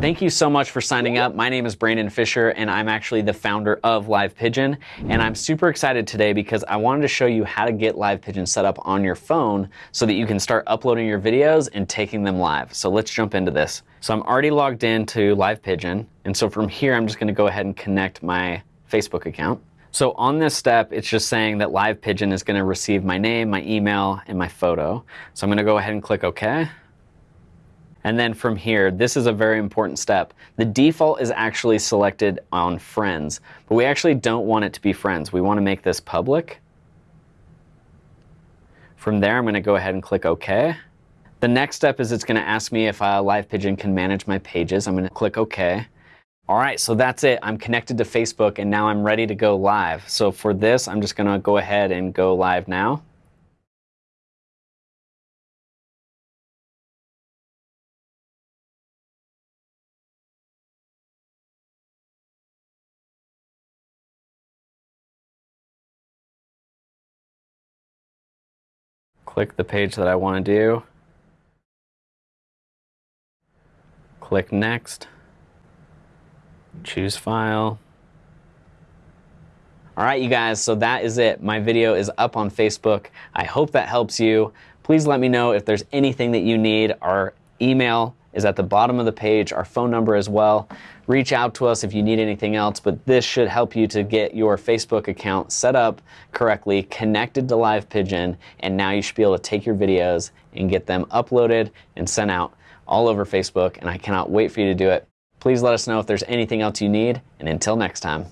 Thank you so much for signing up. My name is Brandon Fisher, and I'm actually the founder of Live Pigeon. And I'm super excited today because I wanted to show you how to get Live Pigeon set up on your phone so that you can start uploading your videos and taking them live. So let's jump into this. So I'm already logged into Live Pigeon, and so from here, I'm just going to go ahead and connect my Facebook account. So on this step, it's just saying that Live Pigeon is going to receive my name, my email, and my photo. So I'm going to go ahead and click OK. And then from here, this is a very important step. The default is actually selected on friends, but we actually don't want it to be friends. We want to make this public. From there, I'm going to go ahead and click OK. The next step is it's going to ask me if uh, Live Pigeon can manage my pages. I'm going to click OK. All right, so that's it. I'm connected to Facebook and now I'm ready to go live. So for this, I'm just going to go ahead and go live now. Click the page that I want to do, click Next, choose File. All right, you guys, so that is it. My video is up on Facebook. I hope that helps you. Please let me know if there's anything that you need. Our email is at the bottom of the page, our phone number as well. Reach out to us if you need anything else, but this should help you to get your Facebook account set up correctly, connected to Live Pigeon, and now you should be able to take your videos and get them uploaded and sent out all over Facebook, and I cannot wait for you to do it. Please let us know if there's anything else you need, and until next time.